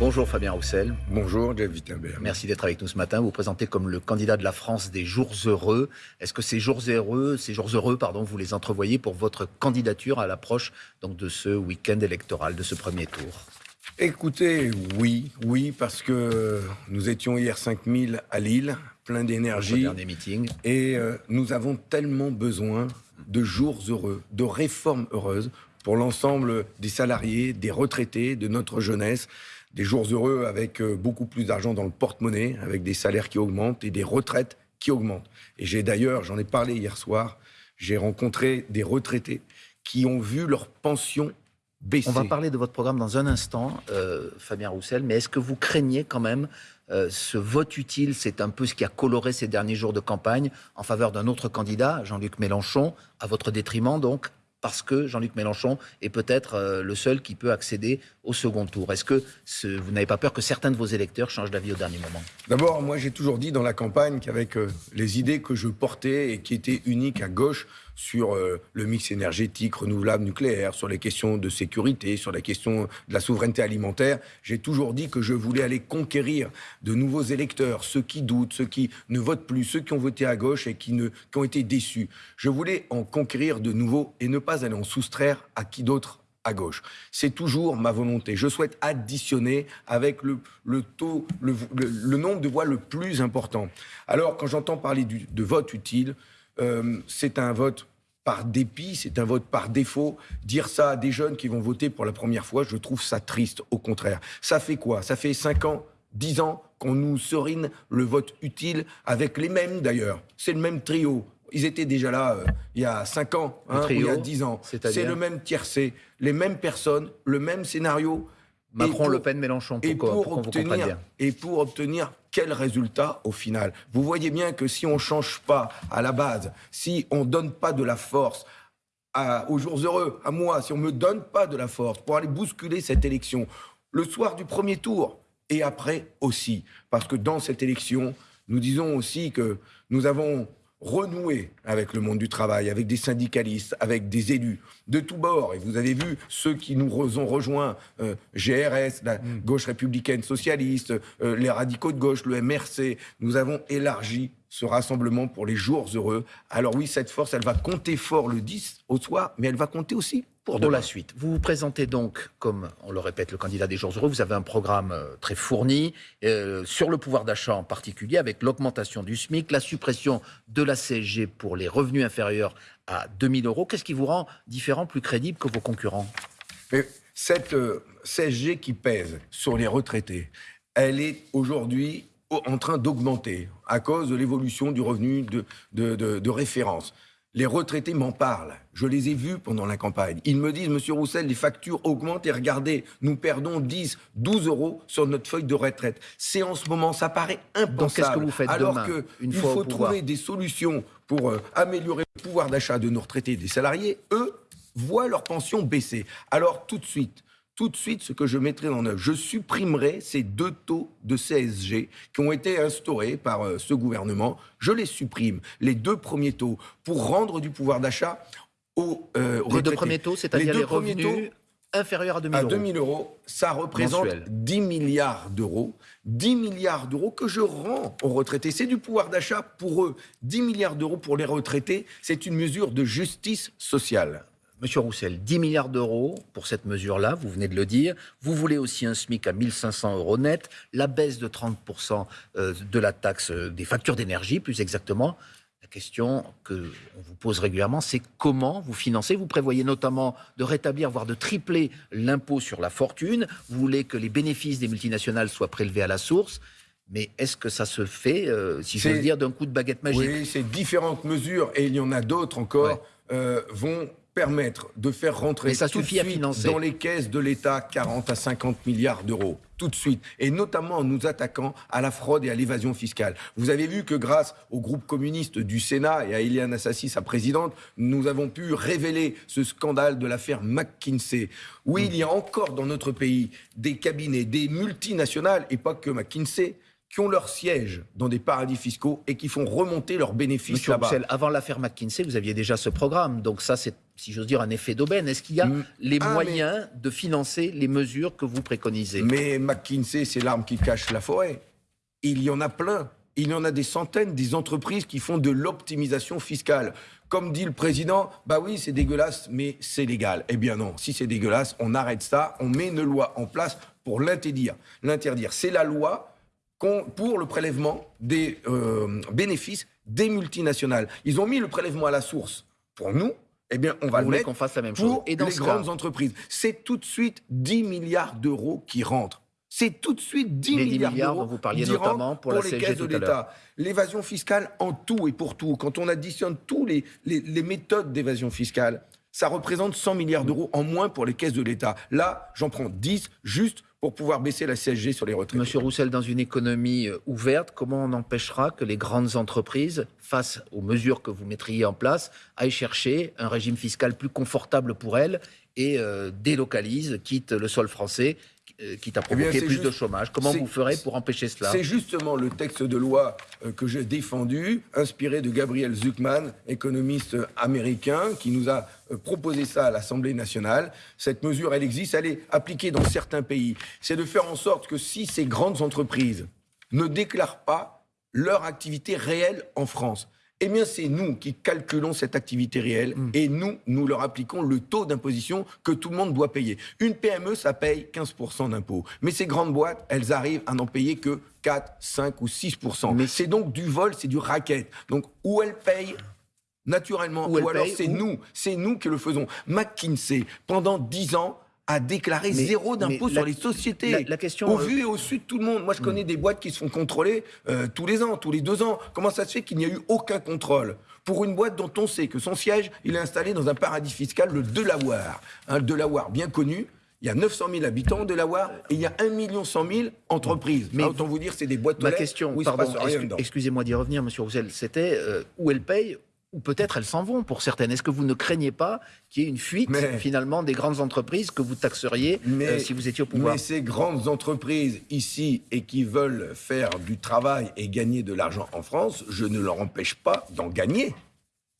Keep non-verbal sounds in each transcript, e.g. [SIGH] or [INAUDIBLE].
Bonjour Fabien Roussel. Bonjour Jeff Wittenberg. Merci d'être avec nous ce matin. Vous vous présentez comme le candidat de la France des jours heureux. Est-ce que ces jours heureux, ces jours heureux, pardon, vous les entrevoyez pour votre candidature à l'approche donc de ce week-end électoral, de ce premier tour? Écoutez, oui, oui, parce que nous étions hier 5000 à Lille, plein d'énergie. Dernier meeting. Et euh, nous avons tellement besoin de jours heureux, de réformes heureuses pour l'ensemble des salariés, des retraités, de notre jeunesse. Des jours heureux avec euh, beaucoup plus d'argent dans le porte-monnaie, avec des salaires qui augmentent et des retraites qui augmentent. Et j'ai d'ailleurs, j'en ai parlé hier soir, j'ai rencontré des retraités qui ont vu leur pension baisser. On va parler de votre programme dans un instant, euh, Fabien Roussel, mais est-ce que vous craignez quand même euh, ce vote utile, c'est un peu ce qui a coloré ces derniers jours de campagne en faveur d'un autre candidat, Jean-Luc Mélenchon, à votre détriment donc, parce que Jean-Luc Mélenchon est peut-être euh, le seul qui peut accéder au second tour. Est-ce que vous n'avez pas peur que certains de vos électeurs changent d'avis au dernier moment? D'abord, moi j'ai toujours dit dans la campagne qu'avec euh, les idées que je portais et qui étaient uniques à gauche sur euh, le mix énergétique, renouvelable, nucléaire, sur les questions de sécurité, sur la question de la souveraineté alimentaire, j'ai toujours dit que je voulais aller conquérir de nouveaux électeurs, ceux qui doutent, ceux qui ne votent plus, ceux qui ont voté à gauche et qui, ne, ont été déçus. Je voulais en conquérir de nouveaux et ne pas aller en soustraire à qui d'autre à gauche. C'est toujours ma volonté. Je souhaite additionner avec le, taux, le, nombre de voix le plus important. Alors, quand j'entends parler de vote utile, euh, c'est un vote par dépit, c'est un vote par défaut. Dire ça à des jeunes qui vont voter pour la première fois, je trouve ça triste, au contraire. Ça fait quoi? Ça fait 5 ans, 10 ans qu'on nous serine le vote utile avec les mêmes d'ailleurs. C'est le même trio. Ils étaient déjà là euh, il y a 5 ans, hein, il y a 10 ans. C'est le même tiercé, les mêmes personnes, le même scénario. Macron, Le Pen, Mélenchon, et pour obtenir, Et pour obtenir quel résultat au final? Vous voyez bien que si on ne change pas à la base, si on ne donne pas de la force aux jours heureux, à moi, si on ne me donne pas de la force pour aller bousculer cette élection, le soir du premier tour, et après aussi, parce que dans cette élection, nous disons aussi que nous avons renouer avec le monde du travail, avec des syndicalistes, avec des élus de tous bords. Et vous avez vu ceux qui nous ont rejoints, euh, GRS, la mm. gauche républicaine socialiste, euh, les radicaux de gauche, le MRC. Nous avons élargi ce rassemblement pour les jours heureux. Alors oui, cette force, elle va compter fort le 10 au soir, mais elle va compter aussi pour, la suite. Vous vous présentez donc, comme on le répète, le candidat des jours heureux. Vous avez un programme euh, très fourni euh, sur le pouvoir d'achat en particulier, avec l'augmentation du SMIC, la suppression de la CSG pour les revenus inférieurs à 2000 euros. Qu'est-ce qui vous rend différent, plus crédible que vos concurrents? Cette euh, CSG qui pèse sur les retraités, elle est aujourd'hui en train d'augmenter à cause de l'évolution du revenu de, de, référence. Les retraités m'en parlent. Je les ai vus pendant la campagne. Ils me disent, Monsieur Roussel, les factures augmentent et regardez, nous perdons 10, 12 euros sur notre feuille de retraite. C'est en ce moment, ça paraît impensable. Donc qu'est-ce que vous faites Alors qu'il faut trouver des solutions pour euh, améliorer le pouvoir d'achat de nos retraités et des salariés. Eux voient leur pension baisser. Alors tout de suite, tout de suite ce que je mettrai en œuvre. Je supprimerai ces deux taux de CSG qui ont été instaurés par euh, ce gouvernement. Je les supprime, les deux premiers taux, pour rendre du pouvoir d'achat aux euh, Les deux premiers taux, c'est-à-dire les, revenus inférieurs à 2000 euros. À 2000 euros, ça représente 10 milliards d'euros. 10 milliards d'euros que je rends aux retraités. C'est du pouvoir d'achat pour eux. 10 milliards d'euros pour les retraités, c'est une mesure de justice sociale. Monsieur Roussel, 10 milliards d'euros pour cette mesure-là, vous venez de le dire. Vous voulez aussi un SMIC à 1500 euros net, la baisse de 30% euh, de la taxe euh, des factures d'énergie, plus exactement. La question que on vous pose régulièrement, c'est comment vous financez Vous prévoyez notamment de rétablir, voire de tripler l'impôt sur la fortune. Vous voulez que les bénéfices des multinationales soient prélevés à la source. Mais est-ce que ça se fait, euh, si j'ose dire, d'un coup de baguette magique? Oui, ces différentes mesures, et il y en a d'autres encore, vont permettre de faire rentrer ça tout de suite dans les caisses de l'État 40 à 50 milliards d'euros tout de suite, et notamment en nous attaquant à la fraude et à l'évasion fiscale. Vous avez vu que grâce au groupe communiste du Sénat et à Eliane Assassi, sa présidente, nous avons pu révéler ce scandale de l'affaire McKinsey. Oui, il y a encore dans notre pays des cabinets, des multinationales, et pas que McKinsey, qui ont leur siège dans des paradis fiscaux et qui font remonter leurs bénéfices Monsieur là-bas. Roussel, avant l'affaire McKinsey, vous aviez déjà ce programme. Donc ça, c'est, si j'ose dire, un effet d'aubaine. Est-ce qu'il y a Mm. les Ah, mais- moyens de financer les mesures que vous préconisez? Mais McKinsey, c'est l'arme qui cache la forêt. Il y en a plein. Il y en a des centaines, des entreprises qui font de l'optimisation fiscale. Comme dit le président, bah oui, c'est dégueulasse, mais c'est légal. Eh bien non, si c'est dégueulasse, on arrête ça, on met une loi en place pour l'interdire. L'interdire, c'est la loi pour le prélèvement des euh, bénéfices des multinationales. Ils ont mis le prélèvement à la source. Pour nous, eh bien, on va Vous le mettre qu'on fasse la même chose pour Et dans les cas, grandes entreprises. C'est tout de suite 10 milliards d'euros qui rentrent. C'est tout de suite 10 Les 10 milliards, milliards d'euros dont vous parliez notamment pour la les caisses de l'État. L'évasion fiscale en tout et pour tout, quand on additionne tous les, les, les méthodes d'évasion fiscale, ça représente 100 milliards d'euros en moins pour les caisses de l'État. Là, j'en prends 10 juste pour pouvoir baisser la CSG sur les retraités. Monsieur Roussel, dans une économie euh, ouverte, comment on empêchera que les grandes entreprises, face aux mesures que vous mettriez en place, aillent chercher un régime fiscal plus confortable pour elles et euh, délocalisent, quitte le sol français, euh, quitte à Eh bien, c'est plus de chômage Comment vous ferez pour empêcher cela? C'est justement le texte de loi euh, que j'ai défendu, inspiré de Gabriel Zuckman, économiste euh, américain, qui nous a proposé ça à l'Assemblée nationale. Cette mesure, elle existe, elle est appliquée dans certains pays. C'est de faire en sorte que si ces grandes entreprises ne déclarent pas leur activité réelle en France, eh bien, c'est nous qui calculons cette activité réelle et nous, nous leur appliquons le taux d'imposition que tout le monde doit payer. Une PME, ça paye 15% d'impôts. Mais ces grandes boîtes, elles arrivent à n'en payer que 4, 5 ou 6%. Mais c'est donc du vol, c'est du racket. Donc, où elles payent naturellement, ou, alors c'est nous, c'est nous qui le faisons. McKinsey, pendant 10 ans, a déclaré Mais- zéro d'impôt sur la- les sociétés. la- la question, Au euh, vu et au su de tout le monde. Moi, je connais des boîtes qui se font contrôler euh, tous les ans, tous les deux ans. Comment ça se fait qu'il n'y a eu aucun contrôle? Pour une boîte dont on sait que son siège, il est installé dans un paradis fiscal, le Delaware. Un Delaware bien connu. Il y a 900 000 habitants au Delaware et il y a 1 million 100 000 entreprises. Mais Mais autant vous dire, c'est des boîtes aux Ma question, pardon, excusez-moi d'y revenir, Monsieur Roussel, c'était euh, où elles payent ou peut-être elles s'en vont pour certaines. Est-ce que vous ne craignez pas qu'il y ait une fuite Mais- finalement des grandes entreprises que vous taxeriez euh, si vous étiez au pouvoir? Mais ces grandes entreprises ici et qui veulent faire du travail et gagner de l'argent en France, je ne leur empêche pas d'en gagner.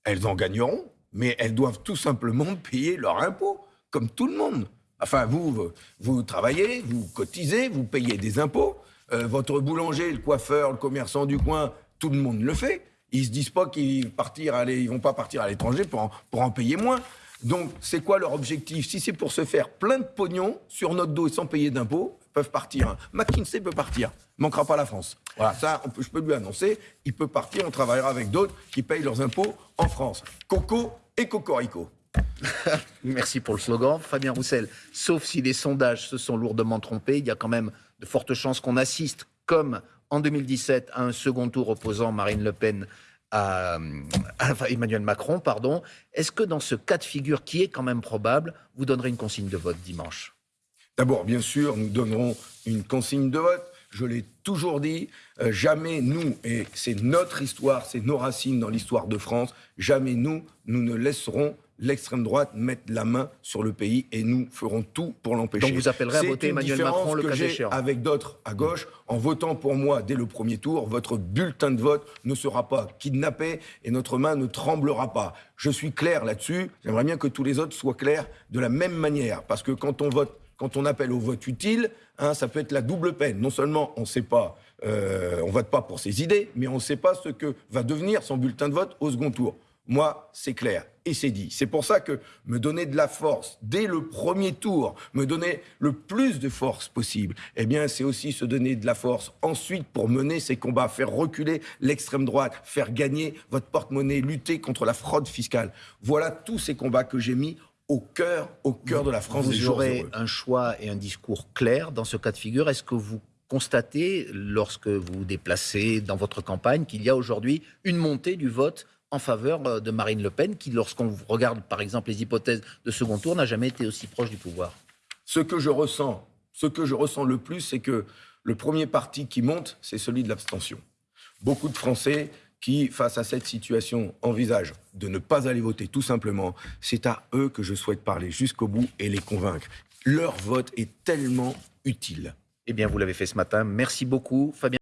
Elles en gagneront, mais elles doivent tout simplement payer leur impôt, comme tout le monde. Enfin, vous, vous- vous travaillez, vous cotisez, vous payez des impôts. Euh, votre boulanger, le coiffeur, le commerçant du coin, tout le monde le fait. Ils se disent pas qu'ils partir ils vont pas partir à l'étranger pour en, pour en payer moins. Donc, c'est quoi leur objectif? Si c'est pour se faire plein de pognon sur notre dos et sans payer d'impôts, peuvent partir. hein. McKinsey peut partir. Manquera pas la France. Voilà, ça, je peux lui annoncer. Il peut partir. On travaillera avec d'autres qui payent leurs impôts en France. Coco et Cocorico. [LAUGHS] Merci pour le slogan. Fabien Roussel, sauf si les sondages se sont lourdement trompés, il y a quand même de fortes chances qu'on assiste, comme en 2017, à un second tour opposant Marine Le Pen à, Emmanuel Macron. pardon. Est-ce que dans ce cas de figure qui est quand même probable, vous donnerez une consigne de vote dimanche? D'abord, bien sûr, nous donnerons une consigne de vote. Je l'ai toujours dit, euh, jamais nous, et c'est notre histoire, c'est nos racines dans l'histoire de France, jamais nous, nous ne laisserons l'extrême droite mettre la main sur le pays et nous ferons tout pour l'empêcher. Donc vous appellerez à voter Emmanuel Macron le cas échéant. Avec d'autres à gauche, en votant pour moi dès le premier tour, votre bulletin de vote ne sera pas kidnappé et notre main ne tremblera pas. Je suis clair là-dessus. J'aimerais bien que tous les autres soient clairs de la même manière, parce que quand on vote quand on appelle au vote utile, hein, ça peut être la double peine. Non seulement on ne sait pas, euh, on vote pas pour ses idées, mais on ne sait pas ce que va devenir son bulletin de vote au second tour. Moi, c'est clair c'est dit. C'est pour ça que me donner de la force dès le premier tour, me donner le plus de force possible, eh bien, c'est aussi se donner de la force ensuite pour mener ces combats, faire reculer l'extrême droite, faire gagner votre porte-monnaie, lutter contre la fraude fiscale. Voilà tous ces combats que j'ai mis au cœur, au cœur de la France Vous aurez un choix et un discours clair dans ce cas de figure. Est-ce que vous constatez, lorsque vous vous déplacez dans votre campagne, qu'il y a aujourd'hui une montée du vote en faveur euh, de Marine Le Pen, qui, lorsqu'on regarde par exemple les hypothèses de second tour, n'a jamais été aussi proche du pouvoir Ce que je ressens, ce que je ressens le plus, c'est que le premier parti qui monte, c'est celui de l'abstention. Beaucoup de Français qui, face à cette situation, envisagent de ne pas aller voter, tout simplement. C'est à eux que je souhaite parler jusqu'au bout et les convaincre. Leur vote est tellement utile. Eh bien, vous l'avez fait ce matin. Merci beaucoup, Fabien.